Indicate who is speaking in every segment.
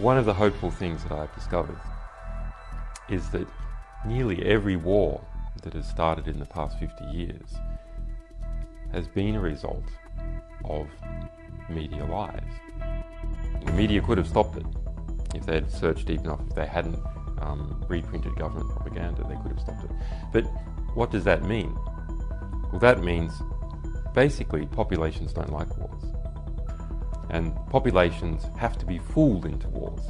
Speaker 1: One of the hopeful things that I've discovered is that nearly every war that has started in the past 50 years has been a result of media lies. The media could have stopped it if they had searched deep enough, if they hadn't um, reprinted government propaganda, they could have stopped it. But what does that mean? Well, that means basically populations don't like wars. And populations have to be fooled into wars.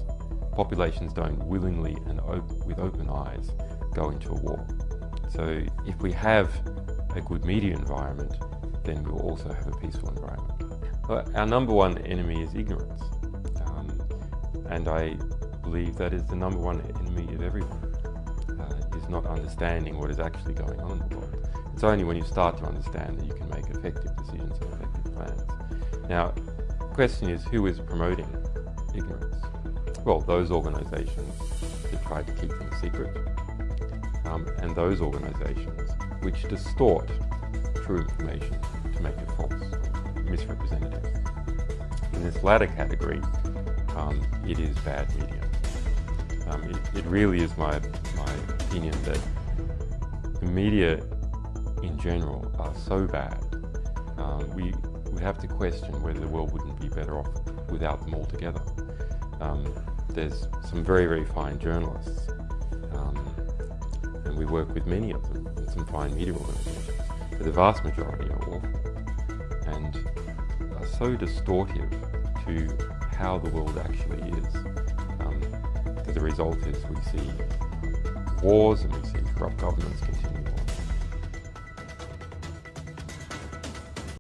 Speaker 1: Populations don't willingly and op with open eyes go into a war. So if we have a good media environment, then we'll also have a peaceful environment. Our number one enemy is ignorance. Um, and I believe that is the number one enemy of everyone, uh, is not understanding what is actually going on in the world. It's only when you start to understand that you can make effective decisions and effective plans. Now, question is who is promoting ignorance? Well, those organisations that try to keep things secret, um, and those organisations which distort true information to make it false, misrepresentative. In this latter category, um, it is bad media. Um, it, it, really is my, my opinion that the media in general are so bad, um, we would have to question whether the world wouldn't be better off without them altogether. Um, there's some very, very fine journalists, um, and we work with many of them, and some fine media organisations, but the vast majority are awful and are so distortive to how the world actually is. Um, the result is we see wars and we see corrupt governments continue